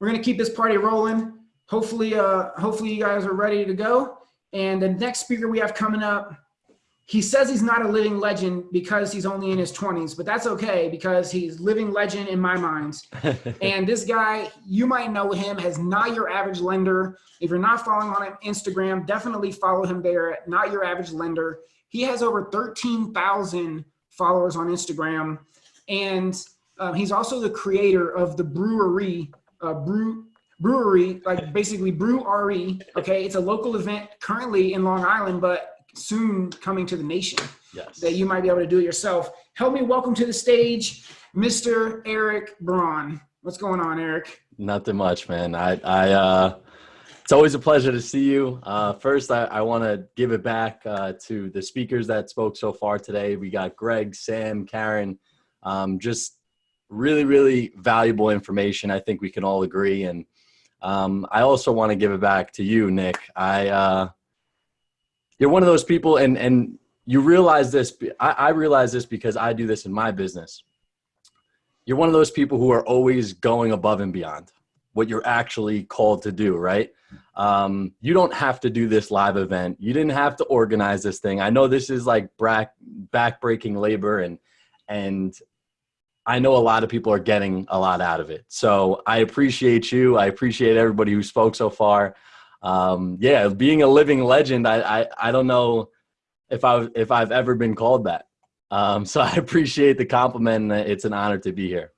we're gonna keep this party rolling. Hopefully, uh, hopefully you guys are ready to go. And the next speaker we have coming up, he says he's not a living legend because he's only in his 20s, but that's okay because he's living legend in my mind. and this guy, you might know him as Not Your Average Lender. If you're not following on Instagram, definitely follow him there at Not Your Average Lender. He has over 13,000 followers on Instagram. And um, he's also the creator of the brewery, uh, brew, brewery, like basically brew RE. Okay. It's a local event currently in Long Island, but soon coming to the nation yes. that you might be able to do it yourself. Help me welcome to the stage, Mr. Eric Braun. What's going on, Eric? Nothing much, man. I, I, uh, it's always a pleasure to see you. Uh, first, I, I want to give it back uh, to the speakers that spoke so far today. We got Greg, Sam, Karen, um, just really, really valuable information. I think we can all agree. And um, I also want to give it back to you, Nick. I, uh, you're one of those people and and you realize this I, I realize this because i do this in my business you're one of those people who are always going above and beyond what you're actually called to do right um, you don't have to do this live event you didn't have to organize this thing i know this is like back back-breaking labor and and i know a lot of people are getting a lot out of it so i appreciate you i appreciate everybody who spoke so far um, yeah, being a living legend, I, I, I don't know if I've, if I've ever been called that. Um, so I appreciate the compliment. It's an honor to be here.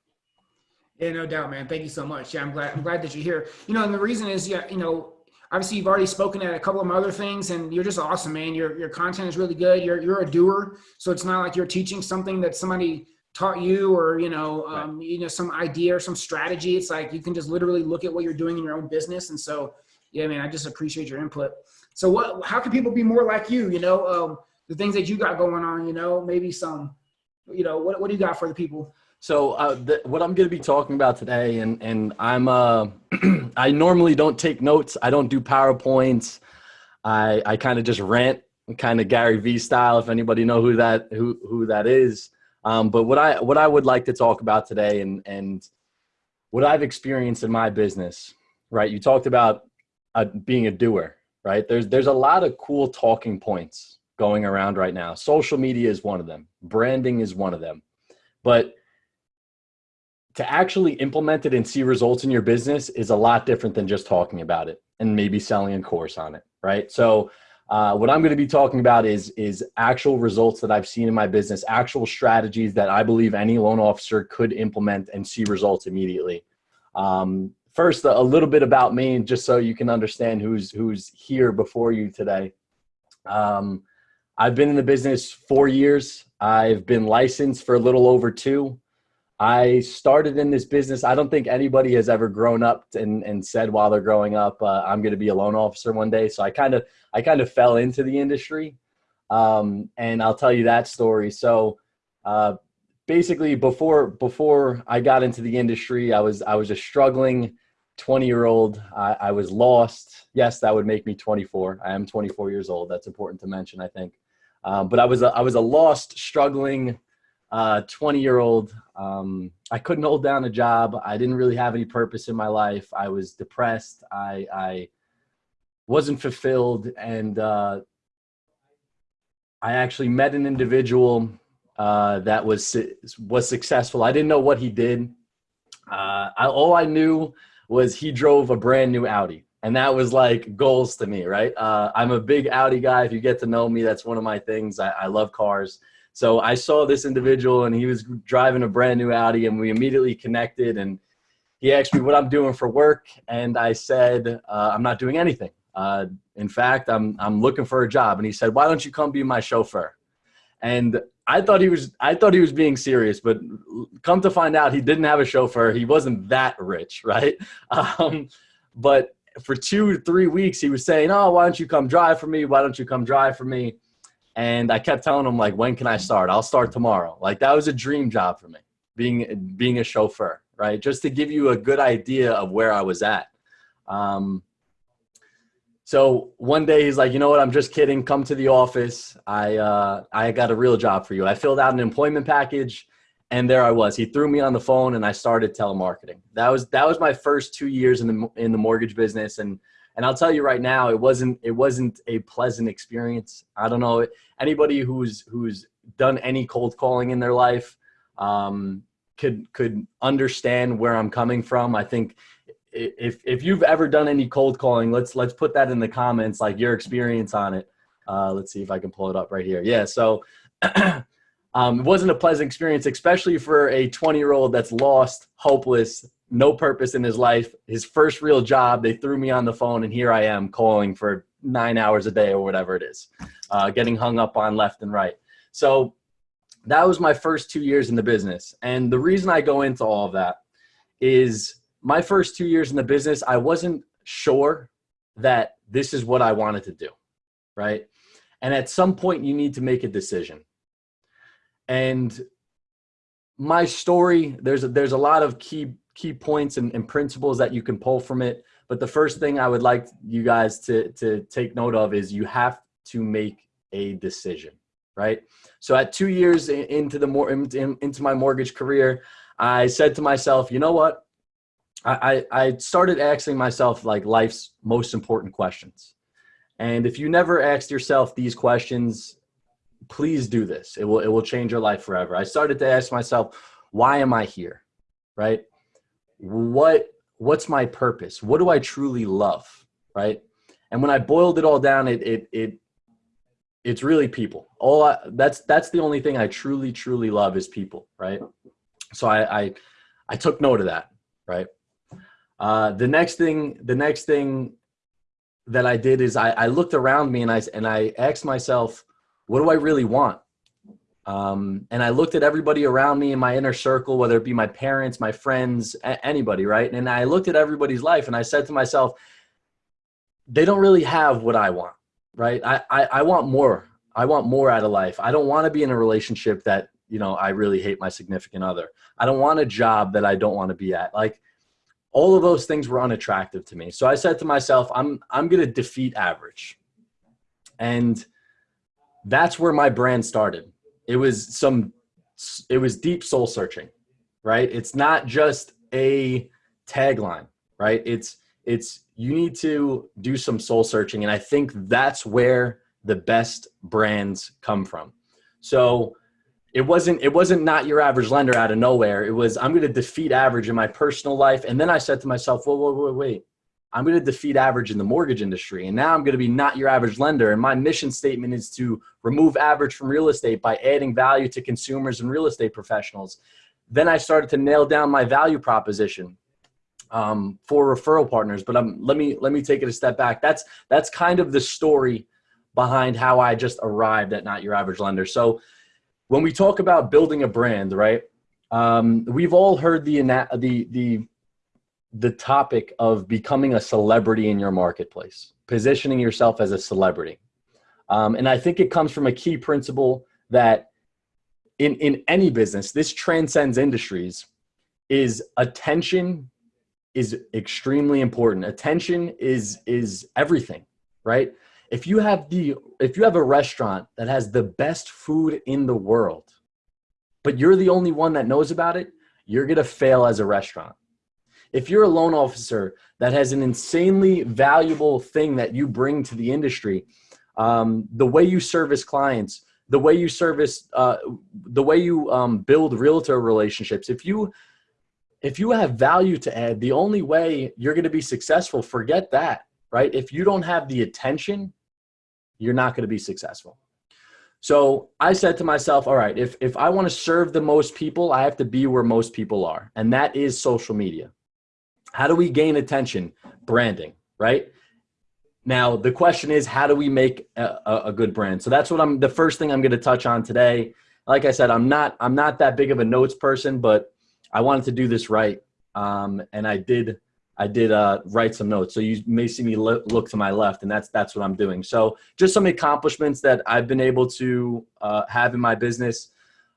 Yeah, no doubt, man. Thank you so much. Yeah, I'm glad. I'm glad that you're here. You know, and the reason is, yeah, you know, obviously you've already spoken at a couple of other things, and you're just awesome, man. Your your content is really good. You're you're a doer, so it's not like you're teaching something that somebody taught you or you know um, right. you know some idea or some strategy. It's like you can just literally look at what you're doing in your own business, and so yeah, man, I just appreciate your input. So what, how can people be more like you? You know, um, the things that you got going on, you know, maybe some, you know, what, what do you got for the people? So uh, the, what I'm going to be talking about today, and and I'm uh, I normally don't take notes. I don't do powerpoints. I I kind of just rant, kind of Gary Vee style. If anybody know who that who who that is. Um, but what I what I would like to talk about today, and and what I've experienced in my business, right? You talked about uh, being a doer, right? There's there's a lot of cool talking points going around right now. Social media is one of them. Branding is one of them. But to actually implement it and see results in your business is a lot different than just talking about it and maybe selling a course on it, right? So uh, what I'm going to be talking about is is actual results that I've seen in my business, actual strategies that I believe any loan officer could implement and see results immediately. Um, first a little bit about me just so you can understand who's who's here before you today. Um, i've been in the business four years. I've been licensed for a little over two i started in this business i don't think anybody has ever grown up and, and said while they're growing up uh, i'm going to be a loan officer one day so i kind of i kind of fell into the industry um, and i'll tell you that story so uh, basically before before i got into the industry i was i was a struggling 20 year old. I, I, was lost. Yes, that would make me 24. I am 24 years old. That's important to mention, I think. Um, but I was a, I was a lost, struggling 20 uh, year old. Um, I couldn't hold down a job. I didn't really have any purpose in my life. I was depressed. I, I wasn't fulfilled. And uh, I actually met an individual uh, that was was successful. I didn't know what he did. Uh, I, all I knew was he drove a brand new Audi. And that was like goals to me, right? Uh, I'm a big Audi guy. If you get to know me, that's one of my things. I, I love cars. So I saw this individual and he was driving a brand new Audi and we immediately connected and he asked me what I'm doing for work. And I said, uh, I'm not doing anything. Uh, in fact, I'm, I'm looking for a job. And he said, why don't you come be my chauffeur? And I thought he was I thought he was being serious, but come to find out, he didn't have a chauffeur. He wasn't that rich, right? Um, but for two three weeks, he was saying, "Oh, why don't you come drive for me? Why don't you come drive for me?" And I kept telling him like, "When can I start? I'll start tomorrow." Like that was a dream job for me, being being a chauffeur, right? Just to give you a good idea of where I was at. Um, so one day he's like, you know what? I'm just kidding. Come to the office. I uh, I got a real job for you. I filled out an employment package, and there I was. He threw me on the phone, and I started telemarketing. That was that was my first two years in the in the mortgage business, and and I'll tell you right now, it wasn't it wasn't a pleasant experience. I don't know anybody who's who's done any cold calling in their life um, could could understand where I'm coming from. I think if if you've ever done any cold calling, let's let's put that in the comments, like your experience on it. Uh, let's see if I can pull it up right here. Yeah, so um, it wasn't a pleasant experience, especially for a 20 year old that's lost, hopeless, no purpose in his life. His first real job, they threw me on the phone, and here I am calling for nine hours a day or whatever it is, uh, getting hung up on left and right. So that was my first two years in the business. And the reason I go into all of that is my first two years in the business, I wasn't sure that this is what I wanted to do, right? And at some point, you need to make a decision. And my story, there's a, there's a lot of key key points and, and principles that you can pull from it. But the first thing I would like you guys to to take note of is you have to make a decision, right? So at two years into the more into my mortgage career, I said to myself, you know what? I, I started asking myself like life's most important questions. And if you never asked yourself these questions, please do this. It will, it will change your life forever. I started to ask myself, why am I here? Right? What, what's my purpose? What do I truly love? Right? And when I boiled it all down, it, it, it, it's really people. All I, that's, that's the only thing I truly, truly love is people. Right? So I, I, I took note of that. Right? Uh, the next thing, the next thing that I did is I, I looked around me and I and I asked myself, what do I really want? Um, and I looked at everybody around me in my inner circle, whether it be my parents, my friends, anybody, right? And I looked at everybody's life and I said to myself, they don't really have what I want, right? I, I, I want more. I want more out of life. I don't want to be in a relationship that, you know, I really hate my significant other. I don't want a job that I don't want to be at. Like all of those things were unattractive to me. So I said to myself, I'm, I'm going to defeat average. And that's where my brand started. It was some, it was deep soul searching, right? It's not just a tagline, right? It's, it's, you need to do some soul searching. And I think that's where the best brands come from. So it wasn't it wasn't not your average lender out of nowhere. It was I'm going to defeat average in my personal life, and then I said to myself, whoa, whoa, whoa, wait. I'm going to defeat average in the mortgage industry. And now I'm going to be not your average lender. And my mission statement is to remove average from real estate by adding value to consumers and real estate professionals. Then I started to nail down my value proposition um, for referral partners. But um, let me let me take it a step back. That's that's kind of the story behind how I just arrived at not your average lender. So when we talk about building a brand, right? Um, we've all heard the the the the topic of becoming a celebrity in your marketplace, positioning yourself as a celebrity, um, and I think it comes from a key principle that in in any business, this transcends industries. Is attention is extremely important. Attention is is everything, right? if you have the if you have a restaurant that has the best food in the world but you're the only one that knows about it you're going to fail as a restaurant if you're a loan officer that has an insanely valuable thing that you bring to the industry um, the way you service clients the way you service uh, the way you um, build realtor relationships if you if you have value to add the only way you're going to be successful forget that right if you don't have the attention you're not going to be successful. So I said to myself, all right, if, if I want to serve the most people, I have to be where most people are. And that is social media. How do we gain attention? Branding, right? Now, the question is, how do we make a, a good brand? So that's what I'm, the first thing I'm going to touch on today. Like I said, I'm not, I'm not that big of a notes person, but I wanted to do this right. Um, and I did I did uh, write some notes. So you may see me look to my left and that's, that's what I'm doing. So just some accomplishments that I've been able to uh, have in my business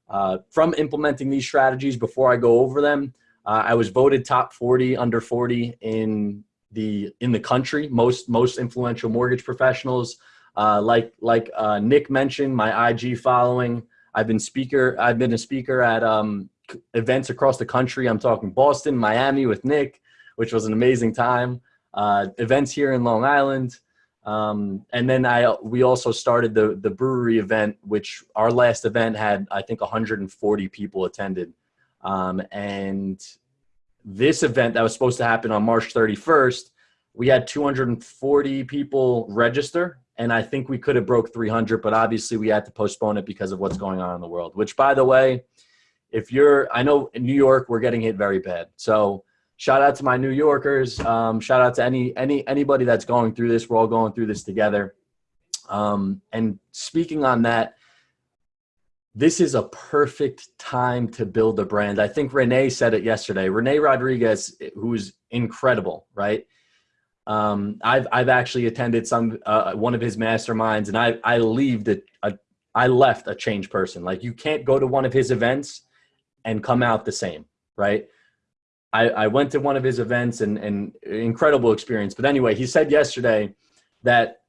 uh, from implementing these strategies before I go over them. Uh, I was voted top 40 under 40 in the, in the country, most, most influential mortgage professionals. Uh, like, like uh, Nick mentioned, my IG following, I've been speaker, I've been a speaker at um, events across the country. I'm talking Boston, Miami with Nick, which was an amazing time. Uh, events here in Long Island. Um, and then I we also started the the brewery event, which our last event had I think 140 people attended. Um, and this event that was supposed to happen on March 31st, we had 240 people register, and I think we could have broke 300, but obviously we had to postpone it because of what's going on in the world. Which, by the way, if you're, I know in New York we're getting hit very bad, so shout out to my New Yorkers. Um, shout out to any any anybody that's going through this. We're all going through this together. Um, and speaking on that, this is a perfect time to build a brand. I think Renee said it yesterday. Renee Rodriguez, who's incredible, right? Um, I've I've actually attended some uh, one of his masterminds, and I I leave the I left a changed person. Like you can't go to one of his events and come out the same, right? I, I went to one of his events and, and incredible experience. But anyway, he said yesterday that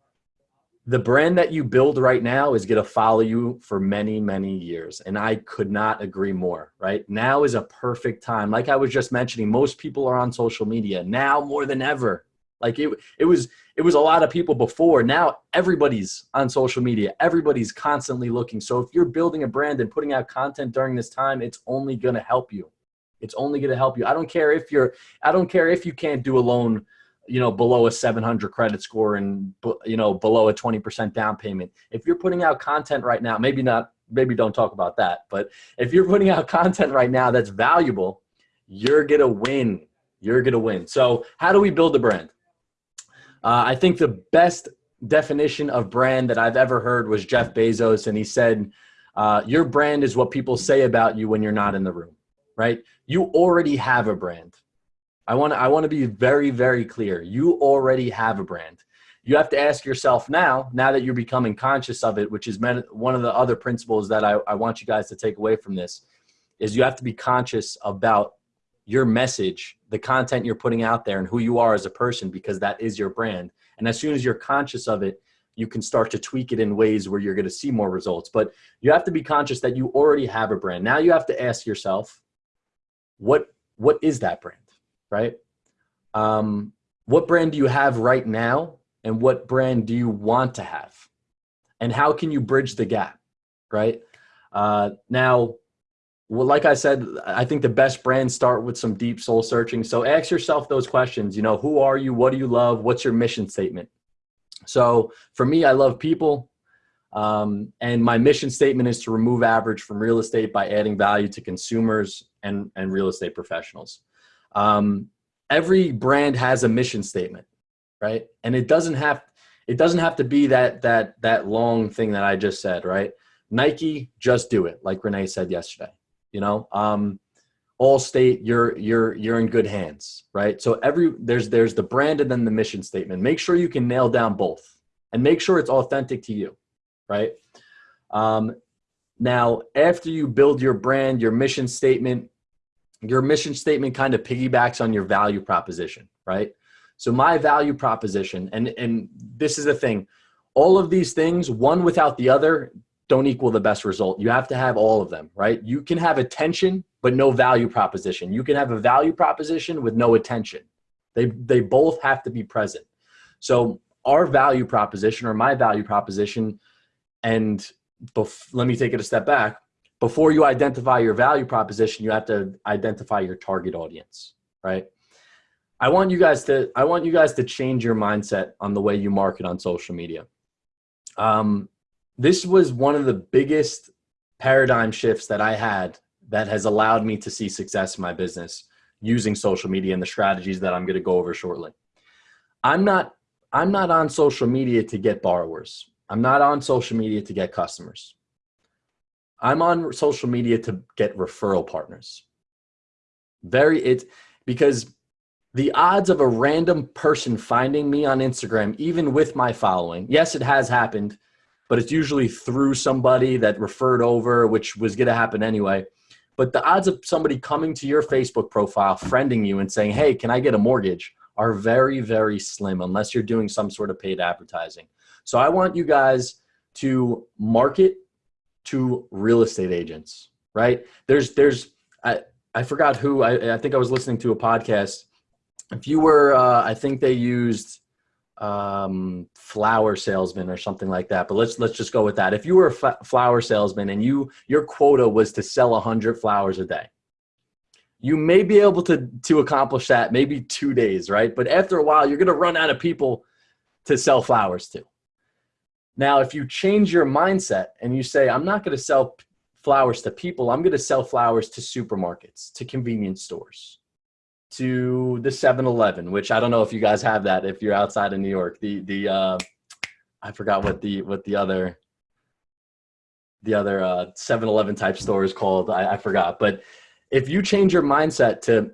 the brand that you build right now is going to follow you for many, many years. And I could not agree more, right? Now is a perfect time. Like I was just mentioning, most people are on social media now more than ever. Like it, it was, it was a lot of people before. Now everybody's on social media. Everybody's constantly looking. So if you're building a brand and putting out content during this time, it's only going to help you. It's only going to help you. I don't care if you're, I don't care if you can't do a loan, you know, below a 700 credit score and, you know, below a 20% down payment. If you're putting out content right now, maybe not, maybe don't talk about that. But if you're putting out content right now that's valuable, you're to win. You're to win. So how do we build a brand? Uh, I think the best definition of brand that I've ever heard was Jeff Bezos. And he said, uh, your brand is what people say about you when you're not in the room right? You already have a brand. I want to I want to be very very clear. You already have a brand. You have to ask yourself now, now that you're becoming conscious of it, which is one of the other principles that I, I want you guys to take away from this, is you have to be conscious about your message, the content you're putting out there, and who you are as a person, because that is your brand. And as soon as you're conscious of it, you can start to tweak it in ways where you're going to see more results. But you have to be conscious that you already have a brand. Now you have to ask yourself, what what is that brand right? Um, what brand do you have right now and what brand do you want to have? And how can you bridge the gap right? Uh, now well like i said i think the best brands start with some deep soul searching. So ask yourself those questions you know who are you? What do you love? What's your mission statement? So for me i love people um, and my mission statement is to remove average from real estate by adding value to consumers and, and real estate professionals. Um, every brand has a mission statement, right? And it doesn't have it doesn't have to be that that that long thing that I just said, right? Nike, just do it, like Renee said yesterday. You know, um, Allstate, you're you're you're in good hands, right? So every there's there's the brand and then the mission statement. Make sure you can nail down both, and make sure it's authentic to you right? Um, now, after you build your brand, your mission statement, your mission statement kind of piggybacks on your value proposition, right? So my value proposition, and, and this is the thing, all of these things, one without the other, don't equal the best result. You have to have all of them, right? You can have attention, but no value proposition. You can have a value proposition with no attention. They, they both have to be present. So our value proposition or my value proposition and let me take it a step back. Before you identify your value proposition, you have to identify your target audience, right? I want you guys to I want you guys to change your mindset on the way you market on social media. Um, this was one of the biggest paradigm shifts that I had that has allowed me to see success in my business using social media and the strategies that I'm going to go over shortly. I'm not I'm not on social media to get borrowers. I'm not on social media to get customers. I'm on social media to get referral partners. Very it because the odds of a random person finding me on Instagram, even with my following, yes, it has happened, but it's usually through somebody that referred over, which was going to happen anyway. But the odds of somebody coming to your Facebook profile, friending you, and saying, "Hey, can I get a mortgage?" are very, very slim unless you're doing some sort of paid advertising. So I want you guys to market to real estate agents, right? There's, there's, I I forgot who I I think I was listening to a podcast. If you were, uh, I think they used um, flower salesman or something like that. But let's let's just go with that. If you were a flower salesman and you your quota was to sell a hundred flowers a day, you may be able to to accomplish that maybe two days, right? But after a while, you're going to run out of people to sell flowers to. Now, if you change your mindset and you say, I'm not going to sell flowers to people, I'm going to sell flowers to supermarkets, to convenience stores, to the 7-Eleven, which I don't know if you guys have that if you're outside of New York. The the uh, I forgot what the what the other the other uh, 7-Eleven type store is called. I, I forgot. But if you change your mindset to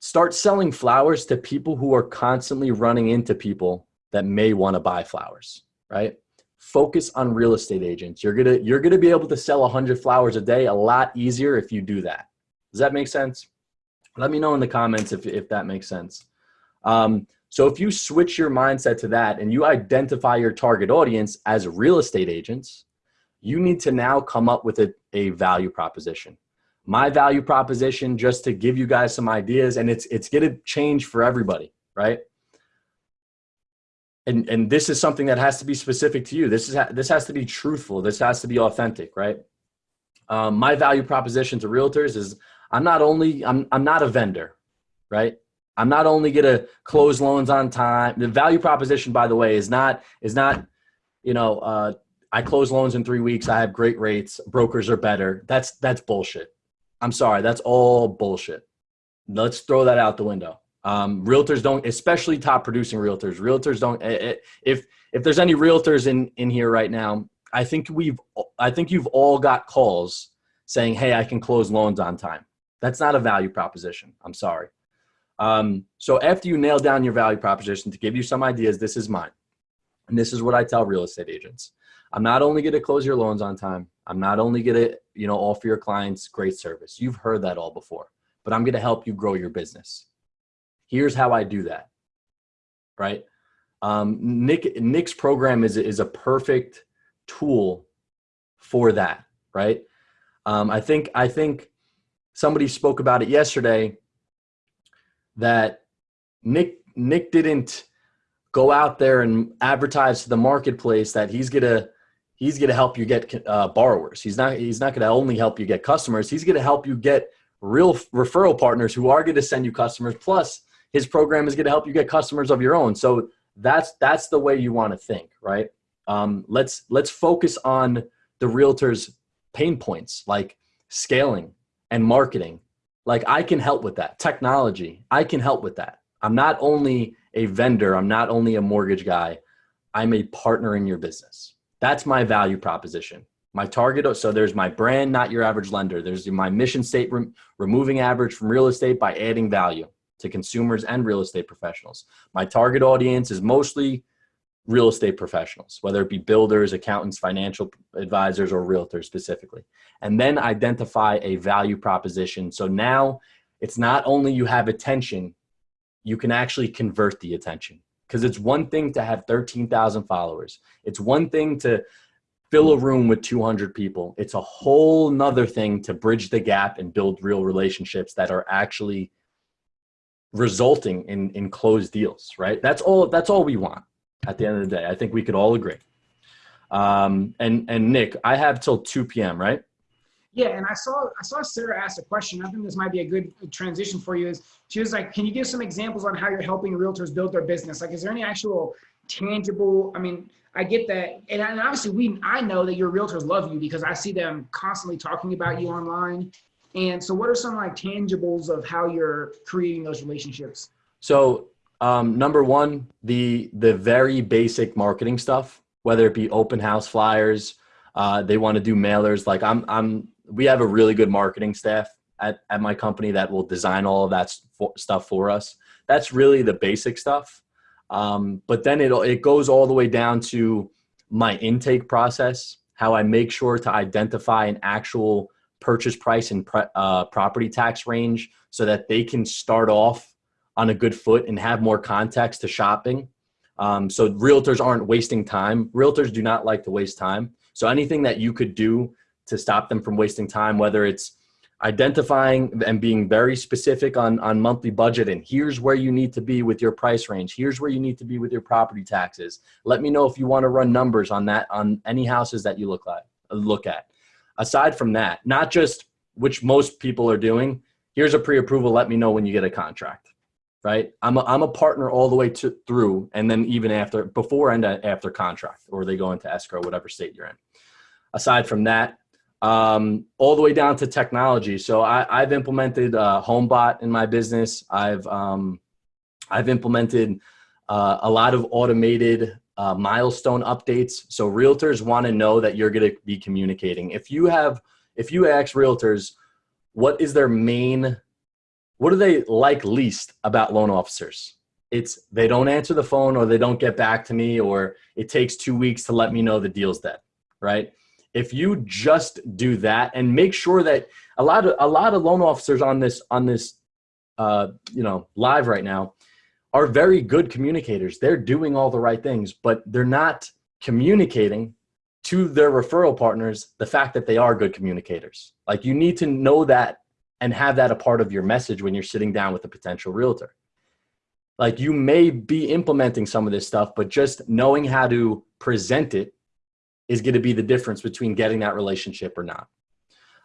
start selling flowers to people who are constantly running into people that may want to buy flowers, right? Focus on real estate agents. You're gonna you're gonna be able to sell 100 flowers a day a lot easier if you do that. Does that make sense? Let me know in the comments if if that makes sense. Um, so if you switch your mindset to that and you identify your target audience as real estate agents, you need to now come up with a, a value proposition. My value proposition, just to give you guys some ideas, and it's it's gonna change for everybody, right? And and this is something that has to be specific to you. This is this has to be truthful. This has to be authentic right? Um, my value proposition to realtors is i'm not only i'm, I'm not a vendor right? I'm not only going to close loans on time. The value proposition by the way is not is not you know uh, i close loans in three weeks i have great rates brokers are better. That's that's bullshit. I'm sorry that's all bullshit. Let's throw that out the window um, realtors don't, especially top producing realtors. Realtors don't. Eh, eh, if if there's any realtors in in here right now, I think we've, I think you've all got calls saying, "Hey, I can close loans on time." That's not a value proposition. I'm sorry. Um, so after you nail down your value proposition, to give you some ideas, this is mine, and this is what I tell real estate agents. I'm not only going to close your loans on time. I'm not only going to, you know, offer your clients great service. You've heard that all before, but I'm going to help you grow your business here's how I do that. Right. Um, Nick, Nick's program is, is a perfect tool for that. Right. Um, I think, I think somebody spoke about it yesterday that Nick, Nick didn't go out there and advertise to the marketplace that he's going to, he's going to help you get uh, borrowers. He's not, he's not going to only help you get customers. He's going to help you get real referral partners who are going to send you customers. Plus his program is going to help you get customers of your own. So that's that's the way you want to think, right? Um, let's let's focus on the realtors' pain points like scaling and marketing. Like I can help with that. Technology, I can help with that. I'm not only a vendor, I'm not only a mortgage guy, I'm a partner in your business. That's my value proposition. My target, so there's my brand, not your average lender. There's my mission statement, removing average from real estate by adding value to consumers and real estate professionals. My target audience is mostly real estate professionals, whether it be builders, accountants, financial advisors, or realtors specifically. And then identify a value proposition. So now it's not only you have attention, you can actually convert the attention. Because it's one thing to have 13,000 followers. It's one thing to fill a room with 200 people. It's a whole nother thing to bridge the gap and build real relationships that are actually resulting in in closed deals right? That's all that's all we want at the end of the day. I think we could all agree. Um and and nick i have till 2 p.m right? Yeah and i saw i saw sarah ask a question. I think this might be a good transition for you is she was like can you give some examples on how you're helping realtors build their business? Like is there any actual tangible i mean i get that. And, and obviously we i know that your realtors love you because i see them constantly talking about you online and so, what are some like tangibles of how you're creating those relationships? So, um, number one, the the very basic marketing stuff, whether it be open house flyers, uh, they want to do mailers. Like I'm, I'm. We have a really good marketing staff at at my company that will design all of that stuff for us. That's really the basic stuff. Um, but then it it goes all the way down to my intake process, how I make sure to identify an actual purchase price and uh, property tax range so that they can start off on a good foot and have more context to shopping. Um, so realtors aren't wasting time. Realtors do not like to waste time. So anything that you could do to stop them from wasting time, whether it's identifying and being very specific on, on monthly budget and here's where you need to be with your price range. Here's where you need to be with your property taxes. Let me know if you want to run numbers on that, on any houses that you look like, look at. Aside from that, not just which most people are doing, here's a pre-approval. Let me know when you get a contract, right? I'm a, I'm a partner all the way to through and then even after, before and after contract, or they go into escrow, whatever state you're in. Aside from that, um, all the way down to technology. So I, I've implemented uh, HomeBot in my business. I've um, I've implemented uh, a lot of automated uh, milestone updates. So realtors want to know that you're going to be communicating. If you have, if you ask realtors, what is their main, what do they like least about loan officers? It's they don't answer the phone or they don't get back to me or it takes two weeks to let me know the deal's dead, right? if you just do that and make sure that a lot of a lot of loan officers on this on this uh, you know live right now are very good communicators. They're doing all the right things but they're not communicating to their referral partners the fact that they are good communicators. Like you need to know that and have that a part of your message when you're sitting down with a potential realtor. Like you may be implementing some of this stuff but just knowing how to present it is going to be the difference between getting that relationship or not.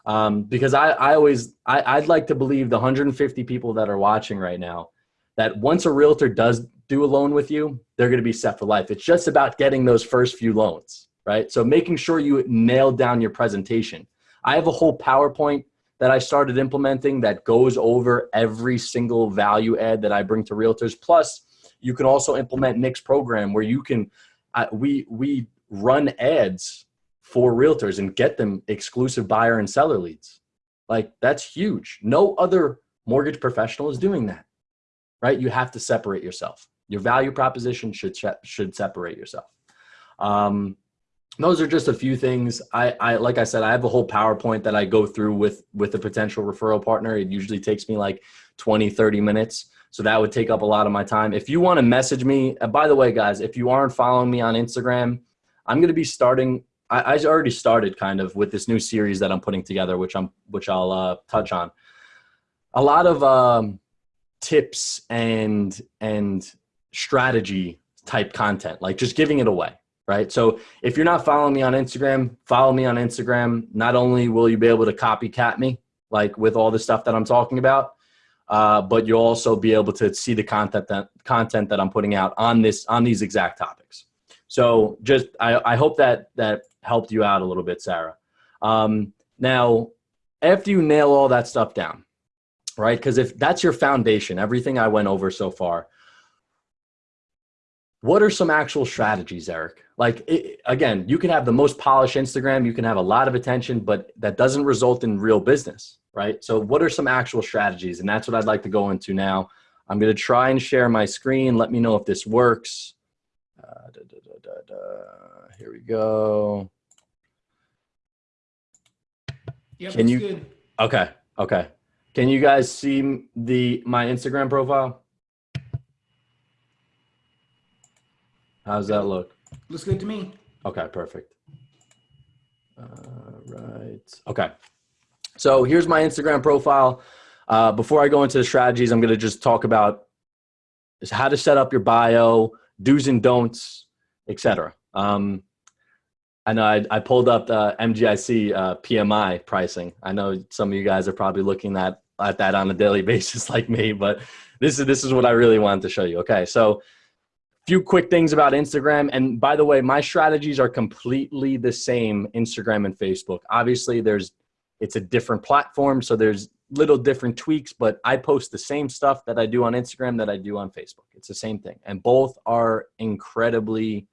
Um, because I, I always, I, I'd like to believe the 150 people that are watching right now, that once a realtor does do a loan with you, they're going to be set for life. It's just about getting those first few loans, right? So making sure you nail down your presentation. I have a whole PowerPoint that I started implementing that goes over every single value add that I bring to realtors. Plus, you can also implement Nick's program where you can, uh, we, we run ads for realtors and get them exclusive buyer and seller leads. Like that's huge. No other mortgage professional is doing that, right? You have to separate yourself. Your value proposition should, should separate yourself. Um, those are just a few things. I, I, like I said, I have a whole PowerPoint that I go through with, with a potential referral partner. It usually takes me like 20, 30 minutes. So that would take up a lot of my time. If you want to message me, by the way, guys, if you aren't following me on Instagram, I'm going to be starting. I, I, already started kind of with this new series that I'm putting together, which I'm which I'll uh, touch on. A lot of um, tips and and strategy type content, like just giving it away, right? So if you're not following me on Instagram, follow me on Instagram. Not only will you be able to copycat me, like with all the stuff that I'm talking about, uh, but you'll also be able to see the content that content that I'm putting out on this on these exact topics. So just, I, I hope that that helped you out a little bit, Sarah. Um, now, after you nail all that stuff down, right? Because if that's your foundation, everything I went over so far, what are some actual strategies, Eric? Like, it, again, you can have the most polished Instagram, you can have a lot of attention, but that doesn't result in real business, right? So what are some actual strategies? And that's what I'd like to go into now. I'm going to try and share my screen. Let me know if this works. Uh, da, da, da, here we go. Yep, Can you? Good. Okay. Okay. Can you guys see the my Instagram profile? How's that look? Looks good to me. Okay, perfect. Uh, right. Okay. So here's my Instagram profile. Uh, before I go into the strategies, I'm going to just talk about how to set up your bio, do's and don'ts, etc. Um, I know I, I pulled up the MGIC uh, PMI pricing. I know some of you guys are probably looking at, at that on a daily basis like me, but this is, this is what I really wanted to show you. Okay, so a few quick things about Instagram. And by the way, my strategies are completely the same Instagram and Facebook. Obviously, there's it's a different platform, so there's little different tweaks, but I post the same stuff that I do on Instagram that I do on Facebook. It's the same thing. And both are incredibly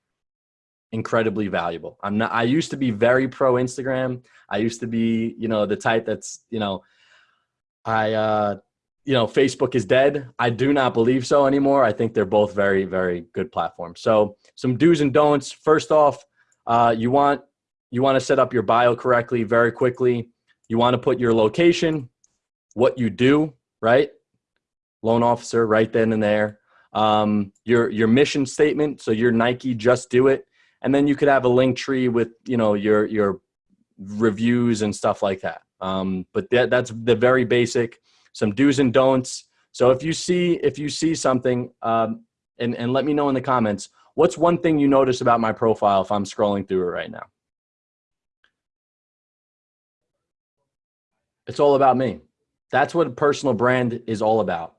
incredibly valuable. I'm not I used to be very pro Instagram. I used to be, you know, the type that's, you know, I uh you know, Facebook is dead. I do not believe so anymore. I think they're both very very good platforms. So, some do's and don'ts. First off, uh you want you want to set up your bio correctly very quickly. You want to put your location, what you do, right? Loan officer right then and there. Um, your your mission statement. So your Nike, just do it and then you could have a Linktree with you know your your reviews and stuff like that Um, but that, that's the very basic, some do's and don'ts. So if you see, if you see something, um, and, and let me know in the comments, what's one thing you notice about my profile if I'm scrolling through it right now? It's all about me. That's what a personal brand is all about.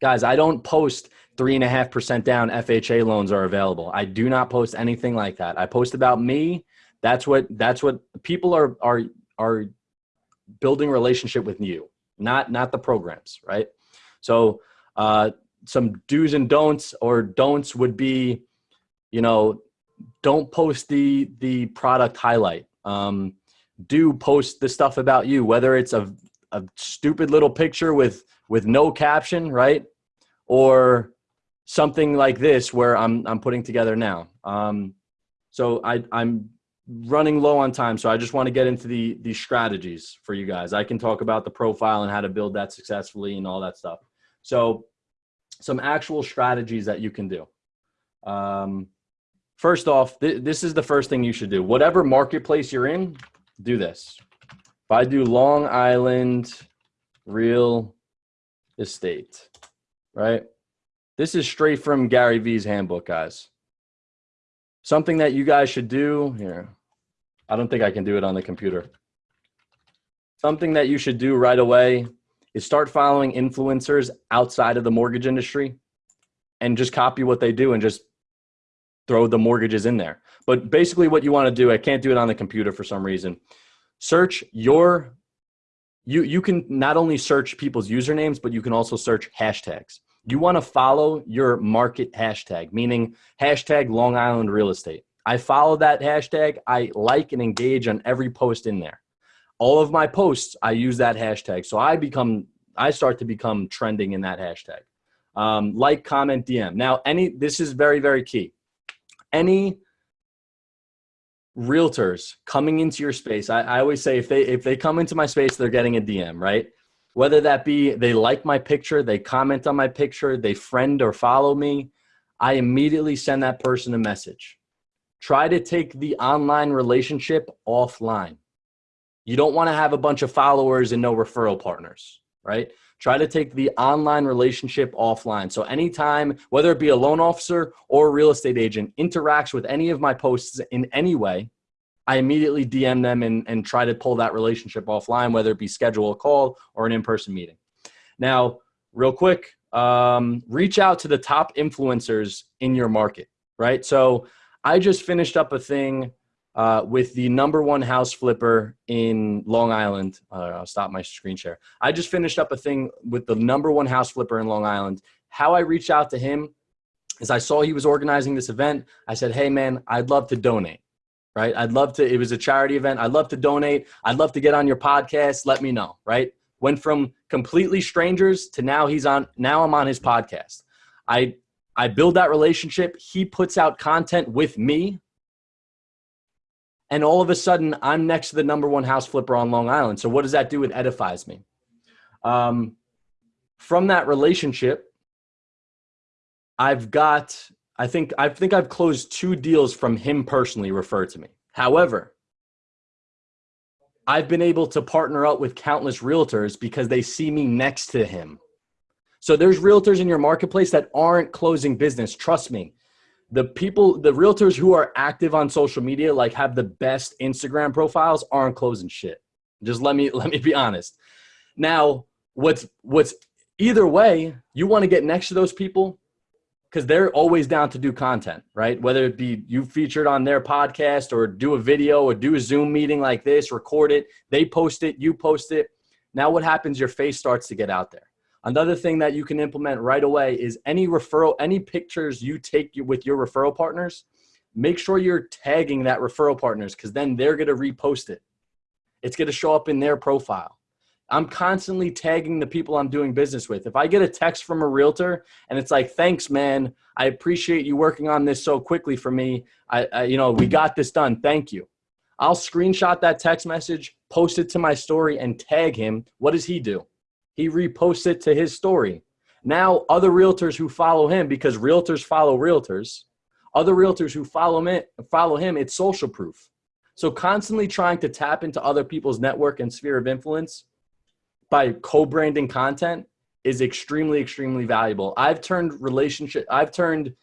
Guys, I don't post three and a half percent down FHA loans are available. I do not post anything like that. I post about me. That's what that's what people are are are building relationship with you, not not the programs, right? So uh, some do's and don'ts or don'ts would be, you know, don't post the the product highlight. Um, do post the stuff about you, whether it's a a stupid little picture with with no caption, right? Or something like this where I'm I'm putting together now. Um, so I I'm running low on time, so I just want to get into the the strategies for you guys. I can talk about the profile and how to build that successfully and all that stuff. So some actual strategies that you can do. Um, first off, th this is the first thing you should do. Whatever marketplace you're in, do this. If I do Long Island real estate, right? This is straight from Gary Vee's handbook, guys. Something that you guys should do here. I don't think I can do it on the computer. Something that you should do right away is start following influencers outside of the mortgage industry and just copy what they do and just throw the mortgages in there. But basically what you want to do, I can't do it on the computer for some reason. Search your you you can not only search people's usernames, but you can also search hashtags. You want to follow your market hashtag, meaning hashtag Long Island real estate. I follow that hashtag. I like and engage on every post in there. All of my posts, I use that hashtag. So I become, I start to become trending in that hashtag. Um, like, comment, DM. Now, any, this is very, very key. Any realtors coming into your space, I, I always say if they, if they come into my space, they're getting a DM, right? Whether that be they like my picture, they comment on my picture, they friend or follow me, I immediately send that person a message. Try to take the online relationship offline. You don't want to have a bunch of followers and no referral partners, right? Try to take the online relationship offline. So anytime, whether it be a loan officer or a real estate agent interacts with any of my posts in any way, I immediately DM them and, and try to pull that relationship offline, whether it be schedule a call or an in-person meeting. Now, real quick, um, reach out to the top influencers in your market, right? So I just finished up a thing uh, with the number one house flipper in Long Island. Uh, I'll stop my screen share. I just finished up a thing with the number one house flipper in Long Island. How I reached out to him is I saw he was organizing this event. I said, hey man, I'd love to donate right? I'd love to, it was a charity event. I'd love to donate. I'd love to get on your podcast. Let me know, right? Went from completely strangers to now he's on, now I'm on his podcast. I, I build that relationship. He puts out content with me. And all of a sudden I'm next to the number one house flipper on Long Island. So what does that do? It edifies me. Um, from that relationship, I've got I think I think I've closed two deals from him personally referred to me. However, I've been able to partner up with countless realtors because they see me next to him. So there's realtors in your marketplace that aren't closing business. Trust me. The people, the realtors who are active on social media, like have the best Instagram profiles, aren't closing shit. Just let me let me be honest. Now, what's what's either way, you want to get next to those people, because they're always down to do content, right? Whether it be you featured on their podcast or do a video or do a Zoom meeting like this, record it, they post it, you post it. Now what happens? Your face starts to get out there. Another thing that you can implement right away is any referral, any pictures you take with your referral partners, make sure you're tagging that referral partners because then they're going to repost it. It's going to show up in their profile. I'm constantly tagging the people I'm doing business with. If I get a text from a realtor and it's like, thanks, man, I appreciate you working on this so quickly for me. I, I, you know, we got this done. Thank you. I'll screenshot that text message, post it to my story and tag him. What does he do? He reposts it to his story. Now other realtors who follow him, because realtors follow realtors, other realtors who follow him, follow him, it's social proof. So constantly trying to tap into other people's network and sphere of influence by co-branding content is extremely, extremely valuable. I've turned relationship, I've turned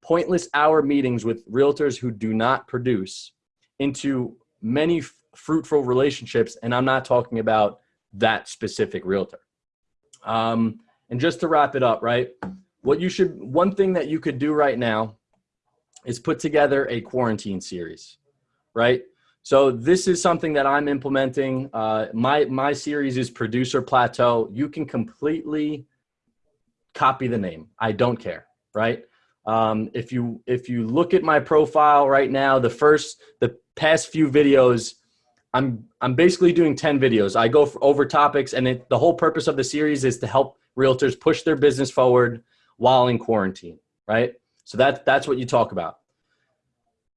pointless hour meetings with realtors who do not produce into many fruitful relationships. And I'm not talking about that specific realtor. Um, and just to wrap it up, right? What you should, one thing that you could do right now is put together a quarantine series, right? So this is something that I'm implementing. Uh, my my series is Producer Plateau. You can completely copy the name. I don't care, right? Um, if you if you look at my profile right now, the first the past few videos, I'm I'm basically doing ten videos. I go over topics, and it, the whole purpose of the series is to help realtors push their business forward while in quarantine, right? So that that's what you talk about.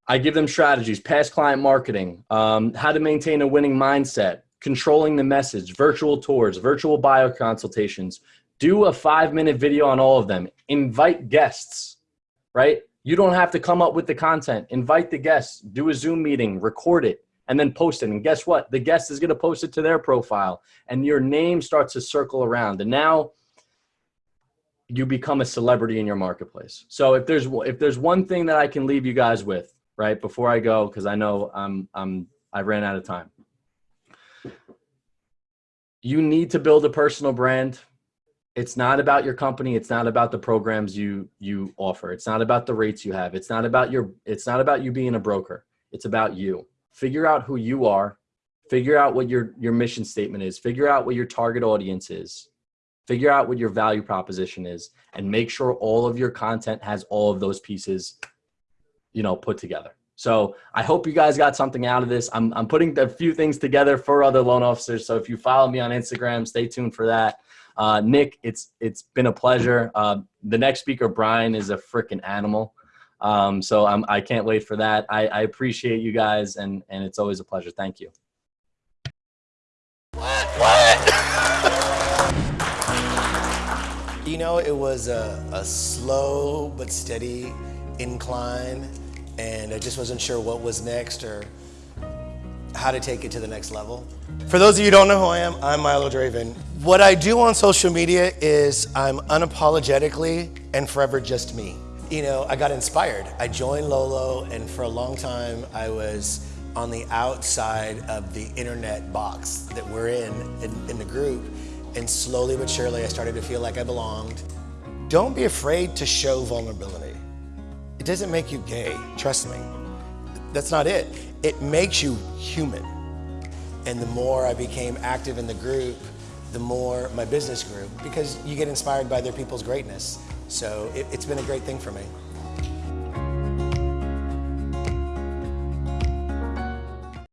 I give them strategies, past client marketing, um, how to maintain a winning mindset, controlling the message, virtual tours, virtual bio consultations. Do a five minute video on all of them. Invite guests, right? You don't have to come up with the content. Invite the guests, do a Zoom meeting, record it, and then post it. And guess what? The guest is going to post it to their profile, and your name starts to circle around. And now you become a celebrity in your marketplace. So if there's if there's one thing that I can leave you guys with, right before I go, because I know I'm I'm I ran out of time. You need to build a personal brand. It's not about your company. It's not about the programs you you offer. It's not about the rates you have. It's not about your. It's not about you being a broker. It's about you. Figure out who you are. Figure out what your your mission statement is. Figure out what your target audience is. Figure out what your value proposition is, and make sure all of your content has all of those pieces you know, put together. So I hope you guys got something out of this. I'm, I'm putting a few things together for other loan officers. So if you follow me on Instagram, stay tuned for that. Uh, Nick, it's it's been a pleasure. Uh, the next speaker, Brian, is a freaking animal. Um, so I'm, I can't wait for that. I, I appreciate you guys, and and it's always a pleasure. Thank you. What? What? You know, it was a, a slow but steady incline, and I just wasn't sure what was next or how to take it to the next level. For those of you who don't know who I am, I'm Milo Draven. What I do on social media is I'm unapologetically and forever just me. You know, I got inspired. I joined Lolo, and for a long time, I was on the outside of the internet box that we're in, in, in the group. And slowly but surely, I started to feel like I belonged. Don't be afraid to show vulnerability. It doesn't make you gay, trust me. That's not it. It makes you human. And the more I became active in the group, the more my business grew because you get inspired by other people's greatness. So it, has been a great thing for me.